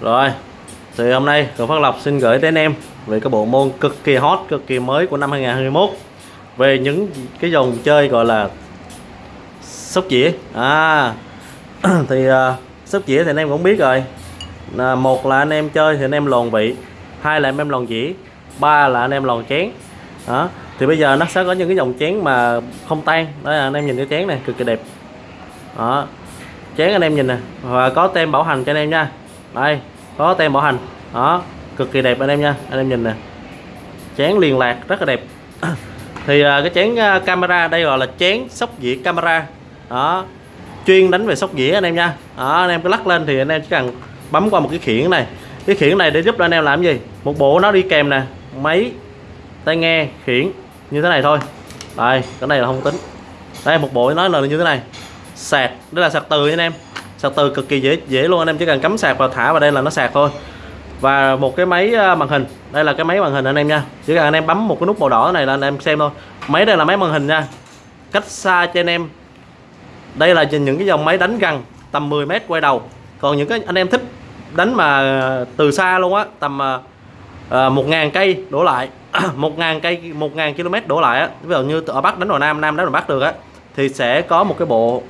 Rồi Thì hôm nay Cường Phát Lộc xin gửi đến em Về cái bộ môn cực kỳ hot, cực kỳ mới của năm 2021 Về những cái dòng chơi gọi là Sóc dĩa. À Thì uh, sóc dĩa thì anh em cũng biết rồi. À, Một là anh em chơi thì anh em lòn vị Hai là anh em lòn dĩa ba là anh em lòn chén. Đó thì bây giờ nó sẽ có những cái dòng chén mà không tan. Đó là anh em nhìn cái chén này cực kỳ đẹp. Đó chén anh em nhìn nè và có tem bảo hành cho anh em nha đây có tem bảo hành. Đó cực kỳ đẹp anh em nha. Anh em nhìn nè. Chén liền lạc rất là đẹp. Thì à, cái chén à, camera đây gọi là chén sóc dĩa camera. Đó chuyên đánh về sóc dĩa anh em nha. Đó anh em cứ lắc lên thì anh em chỉ cần bấm qua một cái khiển này. Cái khiển này để giúp anh em làm gì? Một bộ nó đi kèm nè. Máy tai nghe khiển như thế này thôi. Đây cái này là không tính. Đây một bộ nó là như thế này. Sạc đây là sạc từ anh em sạc từ cực kỳ dễ dễ luôn anh em chỉ cần cắm sạc vào thả vào đây là nó sạc thôi. Và một cái máy à, màn hình. Đây là cái máy màn hình anh em nha. Chỉ cần anh em bấm một cái nút màu đỏ này là anh em xem thôi. Máy đây là máy màn hình nha. Cách xa cho anh em. Đây là những cái dòng máy đánh gần tầm 10 mét quay đầu. Còn những cái anh em thích đánh mà từ xa luôn á tầm à, à một ngàn cây đổ lại. Một ngàn cây một ngàn km đổ lại á. Ví dụ như ở bắc đánh vào nam nam đánh vào bắc được á thì sẽ có một cái bộ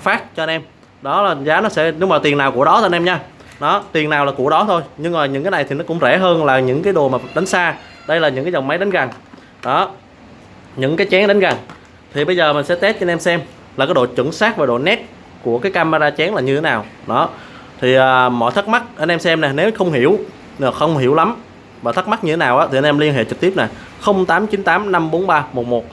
phát cho anh em đó là giá nó sẽ đúng mà tiền nào của đó thôi anh em nha. Đó tiền nào là của đó thôi. Nhưng mà những cái này thì nó cũng rẻ hơn là những cái đồ mà đánh xa. Đây là những cái dòng máy đánh gần đó những cái chén đánh gần thì bây giờ mình sẽ test cho anh em xem là cái độ chuẩn xác và độ nét của cái camera chén là như thế nào. Đó thì à, mọi thắc mắc anh em xem nè nếu không hiểu à, không hiểu lắm và thắc mắc như thế nào á thì anh em liên hệ trực tiếp nè 0898 543 11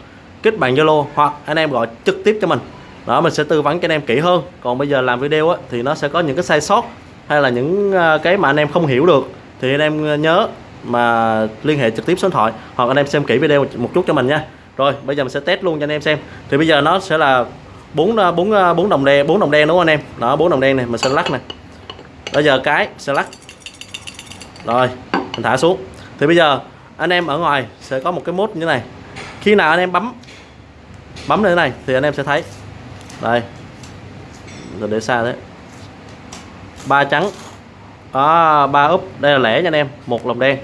kết bạn Zalo hoặc anh em gọi trực tiếp cho mình đó mình sẽ tư vấn cho anh em kỹ hơn. Còn bây giờ làm video á, thì nó sẽ có những cái sai sót hay là những ờ, cái mà anh em không hiểu được thì anh em ờ, nhớ mà liên hệ trực tiếp số điện thoại hoặc anh em xem kỹ video một chút cho mình nha. Rồi bây giờ mình sẽ test luôn cho anh em xem. Thì bây giờ nó sẽ là bốn ờ, bốn bốn đồng đen bốn đồng đen đúng không anh em? Đó bốn đồng đen này mình sẽ lắc này bây giờ cái sẽ lắc. Rồi mình thả xuống. Thì bây giờ anh em ở ngoài sẽ có một cái mốt như thế này. Khi nào anh em bấm bấm như thế này thì anh em sẽ thấy đây. Rồi để xa thế. Ba trắng. Đó ba úp. Đây là lẻ nha anh em. Một lồng đen.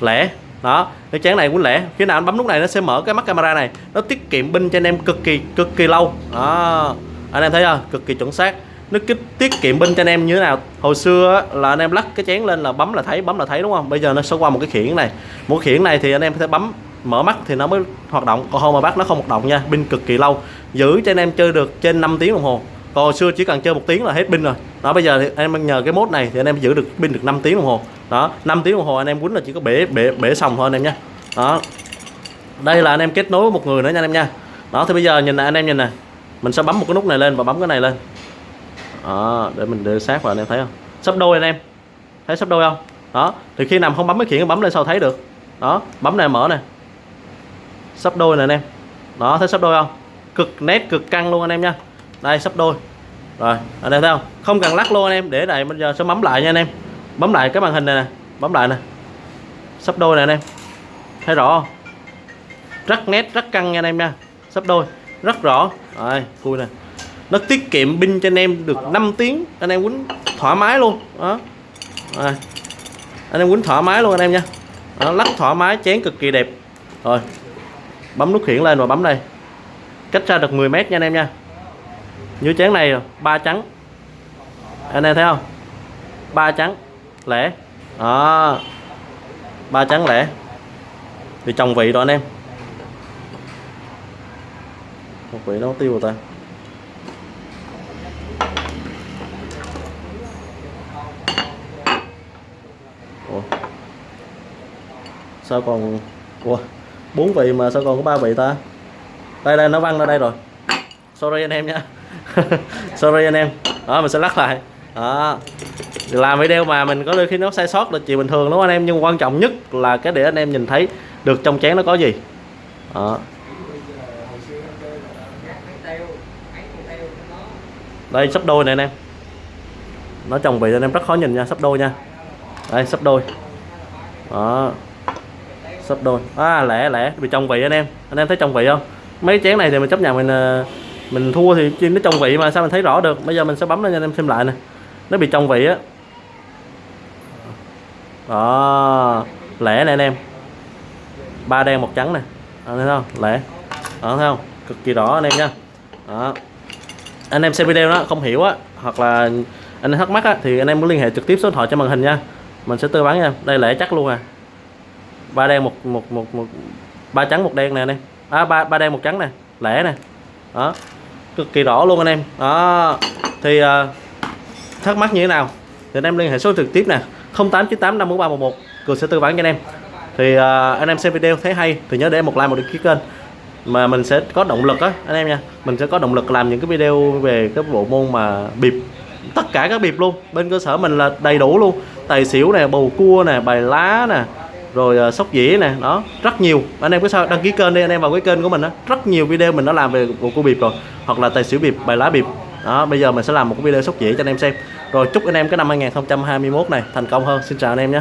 Lẻ. Đó. Cái chén này cũng lẻ. Khi nào anh bấm lúc này nó sẽ mở cái mắt camera này. Nó tiết kiệm pin cho anh em cực kỳ cực kỳ lâu. Đó. Anh em thấy không cực kỳ chuẩn xác. Nó kích, tiết kiệm pin cho anh em như thế nào? Hồi xưa là anh em lắc cái chén lên là bấm là thấy, bấm là thấy, đúng không? Bây giờ nó sẽ qua một cái khiển này. Một khiển này thì anh em sẽ bấm mở mắt thì nó mới hoạt động. Còn không mà bắt nó không hoạt động nha pin cực kỳ lâu. Giữ cho anh em chơi được trên 5 tiếng đồng hồ. Còn hồi xưa chỉ cần chơi một tiếng là hết pin rồi. Đó bây giờ thì anh em nhờ cái mốt này thì anh em giữ được pin được 5 tiếng đồng hồ. Đó 5 tiếng đồng hồ anh em quýnh là chỉ có bể bể bể xong thôi anh em nha đó. Đây là anh em kết nối với một người nữa nha anh em nha. Đó thì bây giờ nhìn này anh em nhìn nè mình sẽ bấm một cái nút này lên và bấm cái này lên. Đó, để mình đưa sát vào anh em thấy không? Sắp đôi anh em. Thấy sắp đôi không? Đó thì khi nằm không bấm cái khiển bấm lên sao thấy được? Đó bấm này mở này sắp đôi nè anh em. Đó thấy sắp đôi không? Cực nét cực căng luôn anh em nha đây sắp đôi. Rồi anh em thấy không? Không cần lắc luôn anh em để này bây giờ sẽ bấm lại nha anh em. Bấm lại cái màn hình này nè. Bấm lại nè. Sắp đôi nè anh em. Thấy rõ không? Rất nét rất căng nha anh em nha. Sắp đôi rất rõ. Rồi cùi nè. Nó tiết kiệm pin cho anh em được 5 tiếng. Anh em quýnh thoải mái luôn. Đó. Rồi. anh em quýnh thoải mái luôn anh em nha. Đó, lắc thoải mái chén cực kỳ đẹp. Rồi bấm nút khiển lên và bấm đây. Cách xa được 10 mét nha anh em nha. Như chén này ba trắng. Anh em thấy không? Ba trắng, lẻ. Đó. Ba trắng, lẻ. Thì trồng vị rồi anh em. Một vị nó tiêu rồi ta. Ủa? sao còn Ủa? Bốn vị mà sao còn có ba vị ta? Đây đây, nó văng ra đây rồi. Sorry anh em nha. Sorry anh em. Đó, mình sẽ lắc lại. Đó. Làm video mà mình có đôi khi nó sai sót là chuyện bình thường, đúng không anh em? Nhưng quan trọng nhất là cái để anh em nhìn thấy được trong chén nó có gì. Đó. Đây, sắp đôi này anh em. Nó trồng vị anh em rất khó nhìn nha, sắp đôi nha. Đây, sắp đôi. Đó sắp đôi. À lẻ lẻ bị trong vị anh em. Anh em thấy trong vị không? Mấy chén này thì mình chấp nhận mình ờ, mình thua thì chuyên nó trong vị mà sao mình thấy rõ được? Bây giờ mình sẽ bấm lên cho anh em xem lại nè. Nó bị trong vị á. Đó. Lẻ này anh em. Ba đen, một trắng này Anh thấy không? Lẻ đó, thấy không? Cực kỳ rõ anh em nha. Đó. Anh em xem video đó, không hiểu á, hoặc là anh em thắc mắc á, thì anh em cứ liên hệ trực tiếp số điện thoại trên màn hình nha. Mình sẽ tư vấn nha. Đây lẻ chắc luôn à ba đen một một một một ba trắng một đen nè anh em. À, ba ba đen một trắng nè lẻ nè. Đó cực kỳ rõ luôn anh em. Đó thì uh, thắc mắc như thế nào? Thì anh em liên hệ số trực tiếp nè 0898 54311 cường sẽ tư vấn cho anh em. Thì uh, anh em xem video thấy hay thì nhớ để một like một đăng ký kênh. Mà mình sẽ có động lực á anh em nha. Mình sẽ có động lực làm những cái video về cái bộ môn mà bịp tất cả các bịp luôn. Bên cơ sở mình là đầy đủ luôn. Tài xỉu nè bầu cua nè bài lá nè rồi uh, sóc dĩa nè đó rất nhiều. Anh em có sao đăng ký kênh đi anh em vào cái kênh của mình đó rất nhiều video mình đã làm về bộ cô bịp rồi hoặc là tài xỉu bịp bài lá bịp đó bây giờ mình sẽ làm một cái video sóc dĩa cho anh em xem. Rồi chúc anh em cái năm 2021 này thành công hơn. Xin chào anh em nhé.